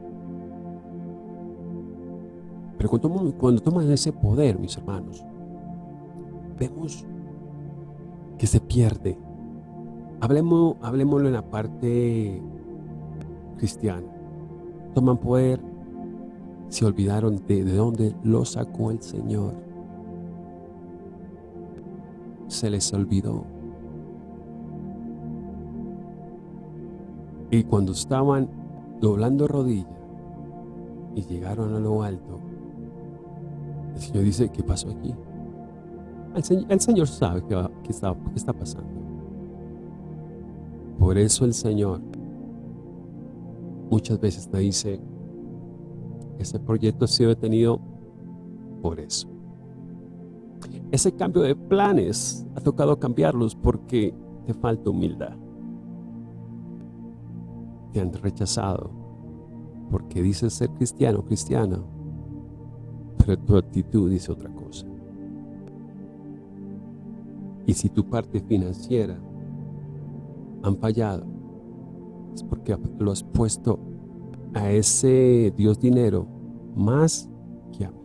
Pero cuando, toman ese poder, mis hermanos, vemos que se pierde. Hablemos, hablemoslo en la parte cristiana. Toman poder, se olvidaron de, de dónde lo sacó el Señor. Se les olvidó. Y cuando estaban doblando rodillas y llegaron a lo alto, el Señor dice, ¿qué pasó aquí? El Señor, sabe qué, está, qué está pasando. Por eso el Señor muchas veces te dice, ese proyecto ha sido detenido por eso. Ese cambio de planes ha tocado cambiarlos porque te falta humildad te han rechazado porque dices ser cristiano cristiano, tu actitud dice otra cosa. Y si tu parte financiera han fallado, es porque lo has puesto a ese Dios dinero más que a mí.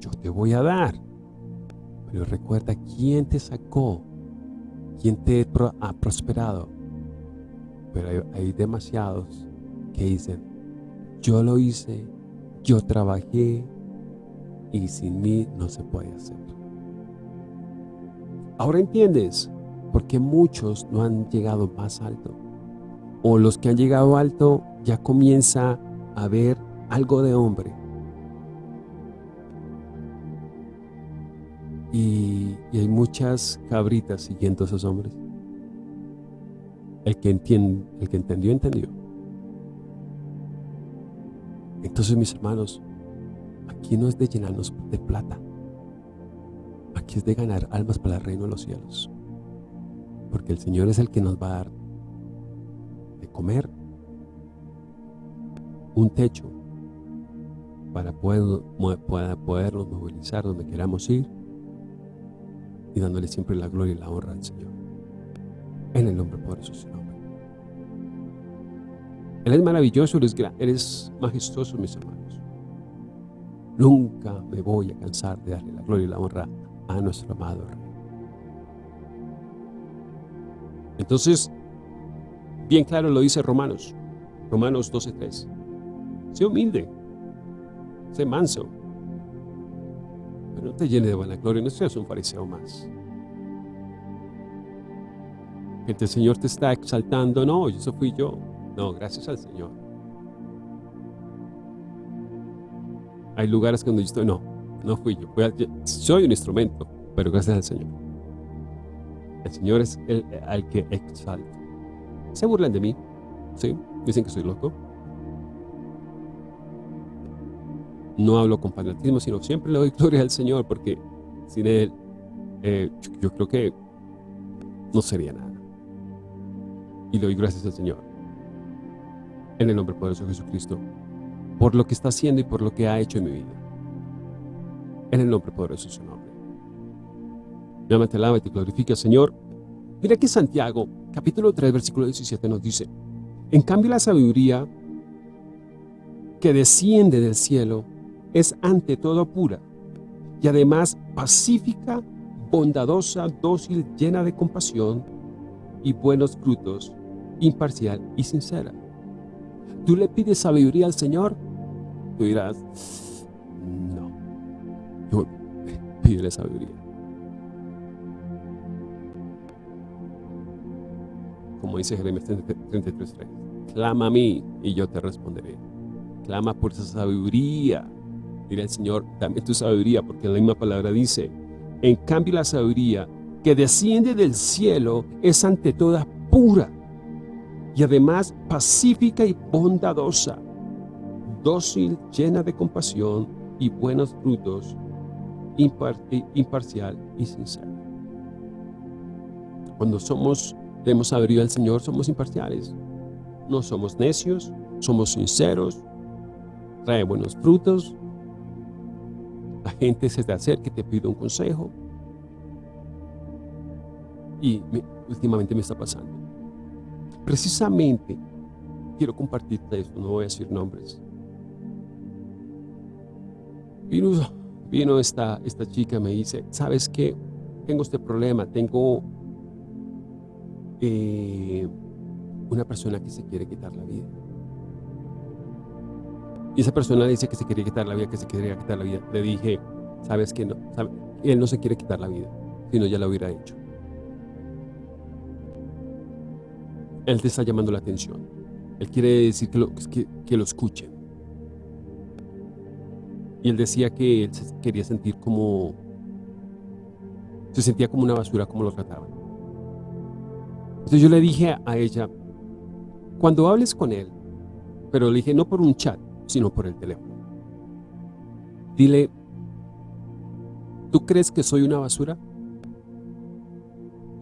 Yo te voy a dar, pero recuerda quién te sacó, quién te ha prosperado, pero hay, demasiados que dicen, yo lo hice, yo trabajé y sin mí no se puede hacer. Ahora entiendes por qué muchos no han llegado más alto. O los que han llegado alto ya comienza a ver algo de hombre. Y, hay muchas cabritas siguiendo a esos hombres. El que, entiende, el que entendió, entendió. Entonces, mis hermanos, aquí no es de llenarnos de plata. Aquí es de ganar almas para el reino de los cielos. Porque el Señor es el que nos va a dar de comer, un techo para poder, podernos movilizar donde queramos ir y dándole siempre la gloria y la honra al Señor. En el nombre poderoso de su nombre. Él es maravilloso, Él es, Él es majestuoso, mis hermanos. Nunca me voy a cansar de darle la gloria y la honra a nuestro amado Rey. Entonces, bien claro lo dice Romanos, Romanos 12.3. Sé humilde, sé manso, pero no te llene de vanagloria, no seas un fariseo más. El Señor te está exaltando, no, eso fui yo. No, gracias al Señor. Hay lugares donde yo estoy, no, no fui yo. soy un instrumento, pero gracias al Señor. El Señor es el al que exalto. Se burlan de mí, ¿sí? Dicen que soy loco. No hablo con fanatismo, sino siempre le doy (laughs) gloria al Señor, porque sin Él, eh, yo creo que no sería nada. Y le doy gracias al Señor. En el nombre poderoso de Jesucristo por lo que está haciendo y por lo que ha hecho en mi vida. En el nombre poderoso de su nombre. Me te alaba y te glorifica, Señor. Mira que Santiago, capítulo 3, versículo 17 nos dice, En cambio la sabiduría que desciende del cielo es ante todo pura y además pacífica, bondadosa, dócil, llena de compasión y buenos frutos, imparcial y sincera. Tú le pides sabiduría al Señor Tú dirás, no, yo pídele sabiduría. Como dice Jeremías 33.3, clama a mí y yo te responderé. Clama por esa sabiduría. Dirá el Señor, dame tu sabiduría, porque la misma palabra dice, en cambio la sabiduría que desciende del cielo es ante todas pura y además pacífica y bondadosa dócil, llena de compasión y buenos frutos, imparcial y sincera. Cuando somos, hemos abrir al Señor, somos imparciales. No somos necios, somos sinceros, trae buenos frutos. La gente se te acerca y te pide un consejo. Y últimamente me está pasando. Precisamente, quiero compartirte esto, no voy a decir nombres. Vino, vino esta, esta chica, me dice, ¿sabes qué? Tengo este problema, tengo eh, una persona que se quiere quitar la vida. Y esa persona dice que se quería quitar la vida, que se quería quitar la vida. Le dije, ¿sabes qué? No, él no se quiere quitar la vida, sino ya la hubiera hecho. Él te está llamando la atención. Él quiere decir que lo, que, que lo escuchen. Y él decía que él se quería sentir como, se sentía como una basura como lo trataban. Entonces yo le dije a ella, cuando hables con él, pero le dije no por un chat, sino por el teléfono. Dile, ¿tú crees que soy una basura?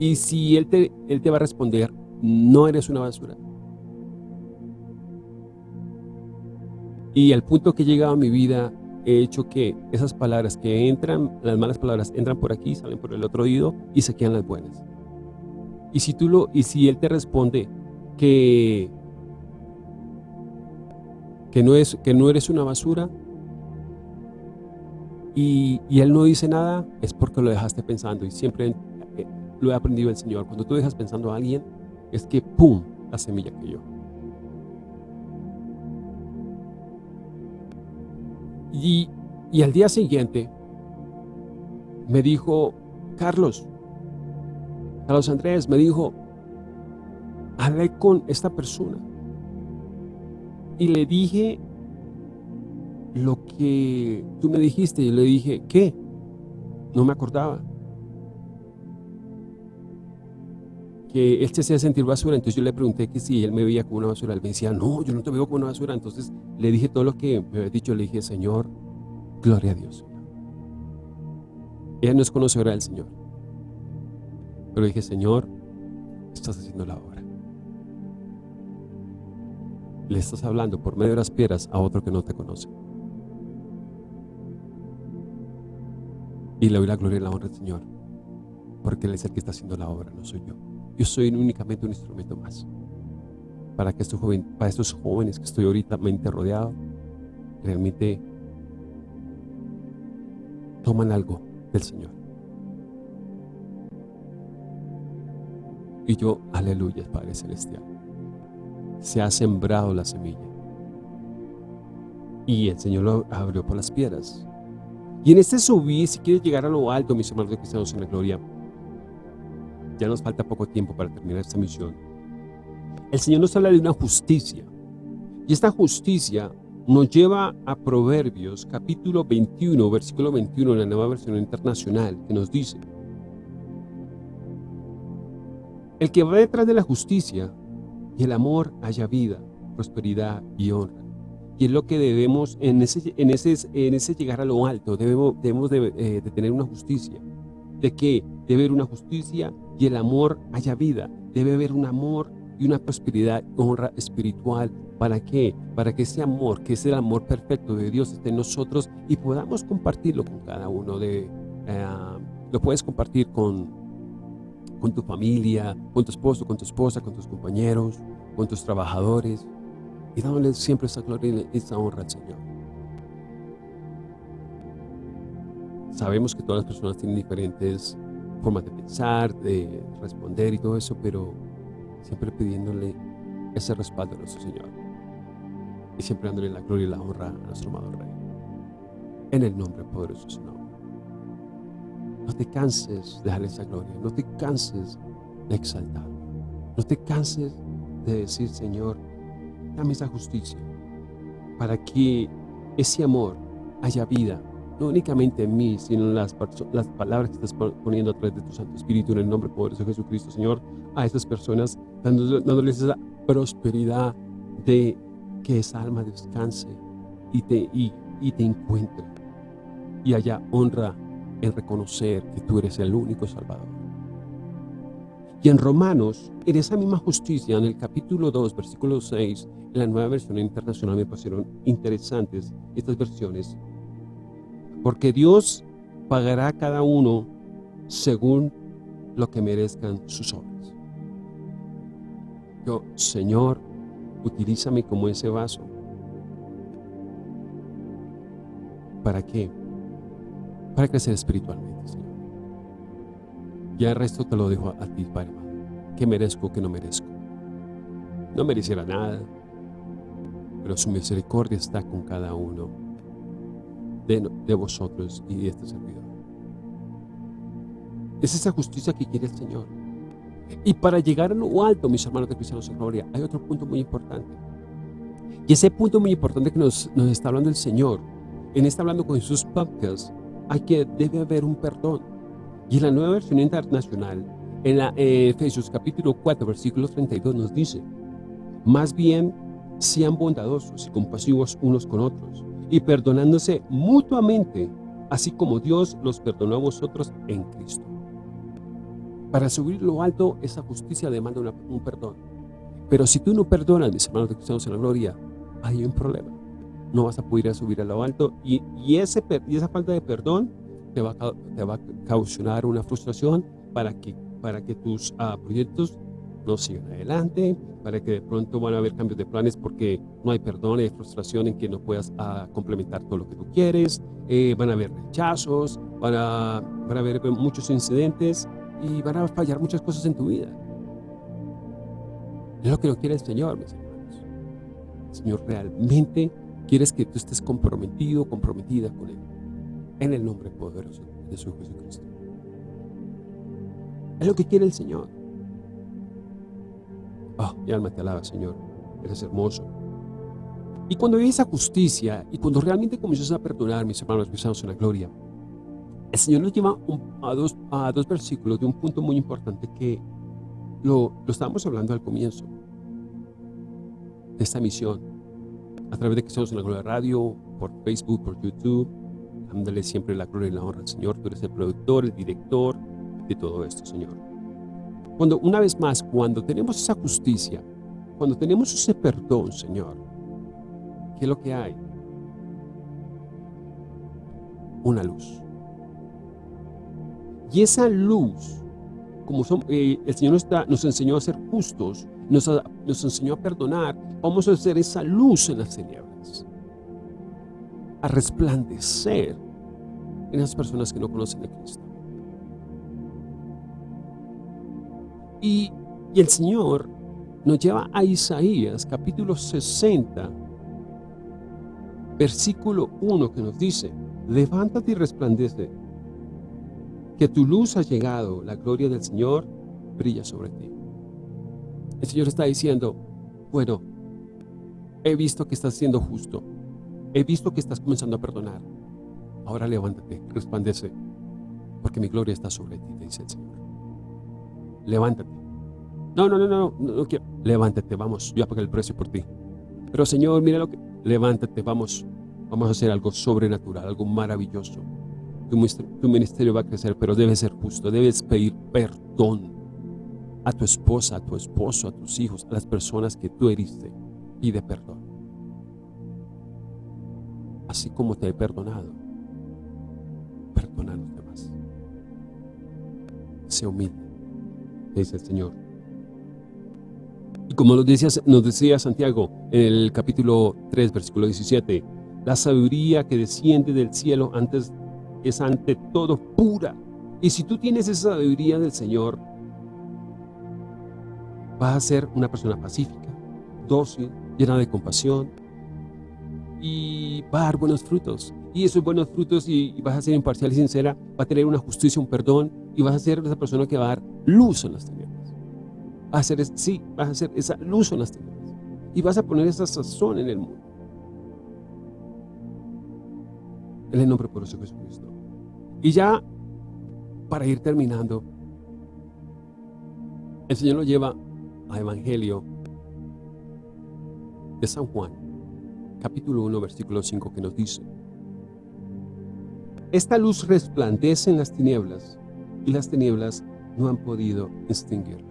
Y si él te, él te va a responder, no eres una basura. Y el punto que llegaba mi vida he hecho que esas palabras que entran, las malas palabras entran por aquí, salen por el otro oído y se quedan las buenas. Y si tú lo, y si él te responde que, que, no, es, que no eres una basura y, y él no dice nada, es porque lo dejaste pensando y siempre eh, lo he aprendido el Señor. Cuando tú dejas pensando a alguien, es que ¡pum! la semilla que yo. Y, al día siguiente me dijo, Carlos, Carlos Andrés, me dijo, hablé con esta persona y le dije lo que tú me dijiste y le dije, ¿qué? No me acordaba. Que él se hacía sentir basura, entonces yo le pregunté que si él me veía como una basura, él me decía, no, yo no te veo como una basura, entonces le dije todo lo que me había dicho, le dije, Señor, gloria a Dios. Ella no es conocedora del Señor, pero dije, Señor, estás haciendo la obra. Le estás hablando por medio de las piedras a otro que no te conoce. Y le doy la gloria y la honra al Señor, porque Él es el que está haciendo la obra, no soy yo. Yo soy únicamente un instrumento más. para que estos, joven, para estos jóvenes que estoy ahorita mente rodeado, realmente toman algo del Señor. Y yo, aleluya, Padre Celestial. Se ha sembrado la semilla. Y el Señor lo abrió por las piedras. Y en este subir, si quieres llegar a lo alto, mis hermanos cristianos en la gloria, ya nos falta poco tiempo para terminar esta misión. El Señor nos habla de una justicia. Y esta justicia nos lleva a Proverbios capítulo 21, versículo 21 en la nueva versión internacional, que nos dice, El que va detrás de la justicia y el amor haya vida, prosperidad y honra. Y es lo que debemos, en ese, llegar a lo alto, debemos, de, eh, de tener una justicia. ¿De qué? Debe haber una justicia y el amor haya vida. Debe haber un amor y una prosperidad, honra espiritual. ¿Para qué? Para que ese amor, que es el amor perfecto de Dios, esté en nosotros y podamos compartirlo con cada uno de... Eh, lo puedes compartir con, con tu familia, con tu esposo, con tu esposa, con tus compañeros, con tus trabajadores, y dándole siempre esa gloria y esa honra al Señor. Sabemos que todas las personas tienen diferentes formas de pensar, de responder y todo eso, pero siempre pidiéndole ese respaldo a nuestro Señor. Y siempre dándole la gloria y la honra a nuestro amado Rey. En el nombre poderoso de su nombre. No te canses de darle esa gloria. No te canses de exaltar. No te canses de decir, Señor, dame esa justicia. Para que ese amor haya vida no únicamente en mí, sino en las, las palabras que estás poniendo a través de tu Santo Espíritu en el nombre poderoso de Jesucristo, Señor, a estas personas, dándoles esa prosperidad de que esa alma descanse y te, y, y te encuentre y haya honra en reconocer que tú eres el único Salvador. Y en Romanos, en esa misma justicia, en el capítulo 2, versículo 6, en la nueva versión internacional me parecieron interesantes estas versiones, porque Dios pagará a cada uno según lo que merezcan sus obras. Yo, Señor, utilízame como ese vaso. ¿Para qué? Para crecer espiritualmente, Señor. Ya el resto te lo dejo a, ti, Padre ¿Qué merezco, qué no merezco? No mereciera nada, pero su misericordia está con cada uno de, vosotros y de este servidor. Es esa justicia que quiere el Señor. Y para llegar a lo alto, mis hermanos de cristianos en gloria, hay otro punto muy importante. Y ese punto muy importante que nos, está hablando el Señor, en este Hablando con Jesús podcast, hay que, debe haber un perdón. Y en la nueva versión internacional, en la eh, Efesios capítulo 4, versículo 32 nos dice, más bien sean bondadosos y compasivos unos con otros, y perdonándose mutuamente, así como Dios los perdonó a vosotros en Cristo. Para subir lo alto, esa justicia demanda un perdón. Pero si tú no perdonas, mis hermanos de cristianos en la gloria, hay un problema. No vas a poder subir a lo alto y, y, ese, y esa falta de perdón te va, a, te va causar una frustración para que, para que tus uh, proyectos no sigan adelante, para que de pronto van a haber cambios de planes porque no hay perdón, hay frustración en que no puedas uh, complementar todo lo que tú quieres, eh, van a haber rechazos, van a, van haber muchos incidentes y van a fallar muchas cosas en tu vida. Es lo que no quiere el Señor, mis hermanos. El Señor realmente quiere que tú estés comprometido, comprometida con Él. En el nombre poderoso de su Jesucristo. Es lo que quiere el Señor. Oh, mi alma te alaba, Señor. Eres hermoso. Y cuando hay esa justicia y cuando realmente comienzas a perdonar, mis hermanos cristianos en la gloria, el Señor nos lleva a, dos, a versículos de un punto muy importante que lo, lo estábamos hablando al comienzo de esta misión. A través de que estamos en la Gloria Radio, por Facebook, por YouTube, dándole siempre la gloria y la honra al Señor. Tú eres el productor, el director de todo esto, Señor. Cuando, una vez más, cuando tenemos esa justicia, cuando tenemos ese perdón, Señor, ¿qué es lo que hay? Una luz. Y esa luz, como son, eh, el Señor nos, enseñó a ser justos, nos nos enseñó a perdonar, vamos a hacer esa luz en las tinieblas, a resplandecer en las personas que no conocen a Cristo. Y, el Señor nos lleva a Isaías capítulo 60, versículo 1 que nos dice, levántate y resplandece, que tu luz ha llegado, la gloria del Señor brilla sobre ti. El Señor está diciendo, bueno, he visto que estás siendo justo, he visto que estás comenzando a perdonar, ahora levántate, resplandece, porque mi gloria está sobre ti, dice el Señor. Levántate. No, no, no, no, no. Levántate, vamos, yo pagué el precio por ti. Pero Señor, mira lo que... Levántate, vamos, vamos a hacer algo sobrenatural, algo maravilloso. Tu, ministerio va a crecer, pero debe ser justo, debes pedir perdón a tu esposa, a tu esposo, a tus hijos, a las personas que tú heriste. Pide perdón. Así como te he perdonado, perdona a los demás. Sé humilde, dice el Señor. Y como nos decía, nos decía Santiago en el capítulo 3, versículo 17, la sabiduría que desciende del cielo antes es ante todo pura. Y si tú tienes esa sabiduría del Señor, vas a ser una persona pacífica, dócil, llena de compasión y va a dar buenos frutos. Y esos buenos frutos, y, vas a ser imparcial y sincera, va a tener una justicia, un perdón, y vas a ser esa persona que va a dar luz en las tinieblas. Vas a ser, sí, vas a ser esa luz en las tinieblas. Y vas a poner esa sazón en el mundo. En el nombre poderoso de Jesucristo. Y ya, para ir terminando, el Señor lo lleva a Evangelio de San Juan, capítulo 1, versículo 5, que nos dice, Esta luz resplandece en las tinieblas, y las tinieblas no han podido extinguirla.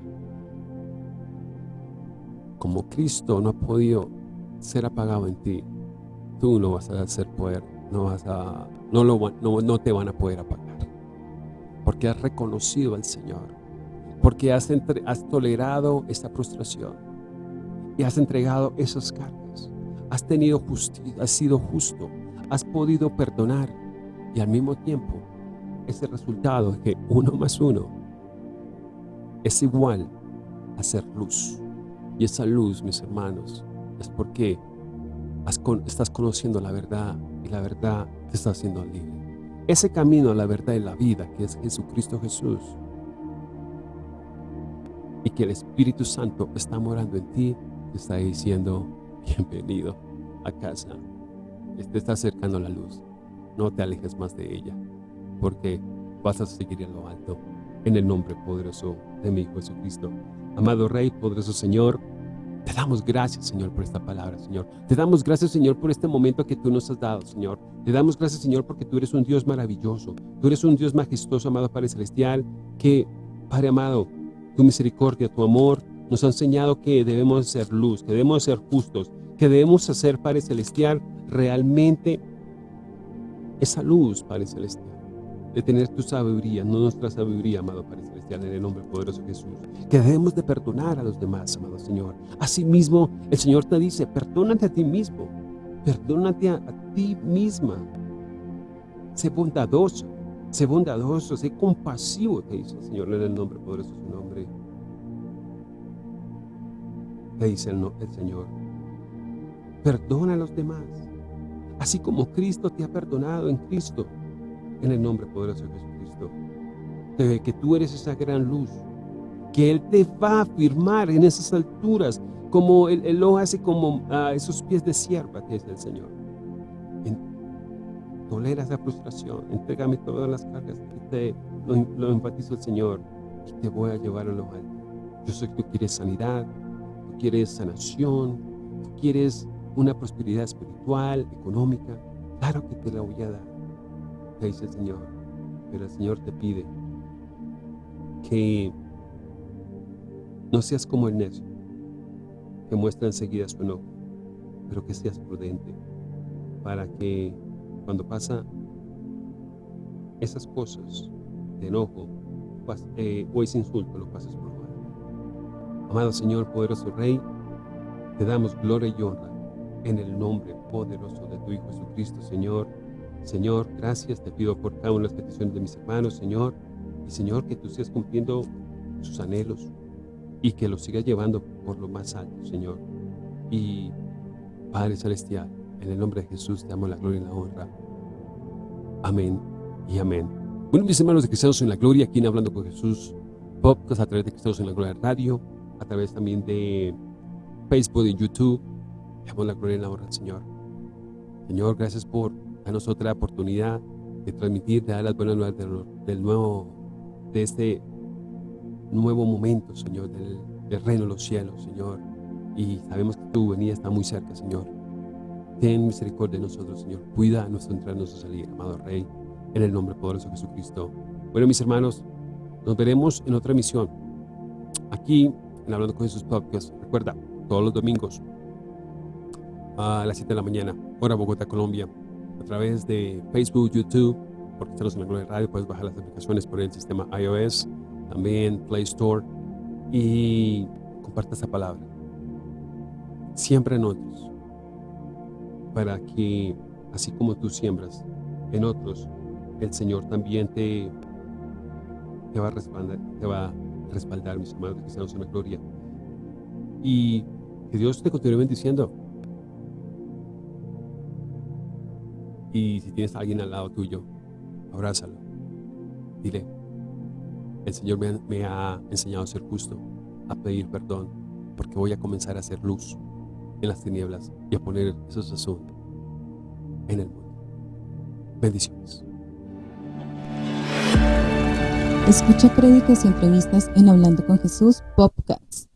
Como Cristo no ha podido ser apagado en ti, tú no vas a hacer poder, no, vas a, no, lo, no, no te van a poder apagar. Porque has reconocido al Señor, porque has, has tolerado esta frustración y has entregado esas cargas. Has tenido justicia, has sido justo, has podido perdonar y al mismo tiempo ese resultado es que uno más uno es igual a ser luz. Y esa luz, mis hermanos, es porque estás conociendo la verdad y la verdad te está haciendo libre. Ese camino a la verdad y la vida que es Jesucristo Jesús y que el Espíritu Santo está morando en ti, te está diciendo, bienvenido a casa. Te está acercando la luz. No te alejes más de ella, porque vas a seguir en lo alto, en el nombre poderoso de mi Hijo Jesucristo. Amado Rey, poderoso Señor, te damos gracias, Señor, por esta palabra, Señor. Te damos gracias, Señor, por este momento que tú nos has dado, Señor. Te damos gracias, Señor, porque tú eres un Dios maravilloso. Tú eres un Dios majestuoso, amado Padre Celestial, que, Padre amado, tu misericordia, tu amor, nos ha enseñado que debemos ser luz, que debemos ser justos, que debemos hacer, Padre Celestial, realmente esa luz, Padre Celestial, de tener tu sabiduría, no nuestra sabiduría, amado Padre Celestial, en el nombre poderoso de Jesús. Que debemos de perdonar a los demás, amado Señor. Asimismo, el Señor te dice, perdónate a ti mismo, perdónate a, ti misma. Sé bondadoso, sé bondadoso, sé compasivo, te dice el Señor, en el nombre poderoso de su nombre. Te dice el Señor, perdona a los demás, así como Cristo te ha perdonado en Cristo, en el nombre poderoso de Jesucristo. Que tú eres esa gran luz, que Él te va a afirmar en esas alturas, como Él, lo hace como a esos pies de sierva que es el Señor. tolera esa frustración, entrégame todas las cargas que te lo, lo enfatizo el Señor y te voy a llevar a lo alto. Yo sé que tú quieres sanidad, tú quieres sanación, tú quieres una prosperidad espiritual, económica. Claro que te la voy a dar, el Señor. Pero el Señor te pide que no seas como el necio, que muestra enseguida su enojo, pero que seas prudente para que cuando pasa esas cosas de enojo eh, o ese insulto, lo pases por mal. Amado Señor, poderoso Rey, Te damos gloria y honra en el nombre poderoso de tu Hijo Jesucristo, Señor. Señor, gracias te pido por cada una de las peticiones de mis hermanos, Señor. Y Señor, que tú estés cumpliendo sus anhelos y que los sigas llevando por lo más alto, Señor. Y Padre Celestial, en el nombre de Jesús te damos la gloria y la honra. Amén y amén. Bueno, mis hermanos de Cristianos en la Gloria, aquí en Hablando con Jesús, podcast a través de Cristianos en la Gloria Radio, a través también de Facebook y YouTube. Damos la gloria y la honra Señor. Señor, gracias por darnos otra oportunidad de transmitir, de dar las buenas nuevas del, nuevo, de este nuevo momento, Señor, del, del reino de los cielos, Señor. Y sabemos que tu venida está muy cerca, Señor. Ten misericordia de nosotros, Señor. Cuida nuestro entrar, nuestro salir, amado Rey, en el nombre poderoso de Jesucristo. Bueno, mis hermanos, nos veremos en otra emisión. Aquí, en Hablando con Jesús Podcast. Recuerda, todos los domingos a las 7 de la mañana, hora Bogotá, Colombia, a través de Facebook, YouTube, porque estamos en la Gloria Radio, puedes bajar las aplicaciones por el sistema iOS, también Play Store, y comparte esta palabra. Siempre en otros, para que, así como tú siembras en otros, el Señor también te, te, va, a respaldar, te va a respaldar, mis hermanos cristianos en la gloria. Y que Dios te continúe bendiciendo. Y si tienes a alguien al lado tuyo, abrázalo. Dile, el Señor me, ha enseñado a ser justo, a pedir perdón, porque voy a comenzar a hacer luz en las tinieblas y a poner esos asuntos en el mundo. Bendiciones. Escucha créditos y entrevistas en Hablando con Jesús Podcast.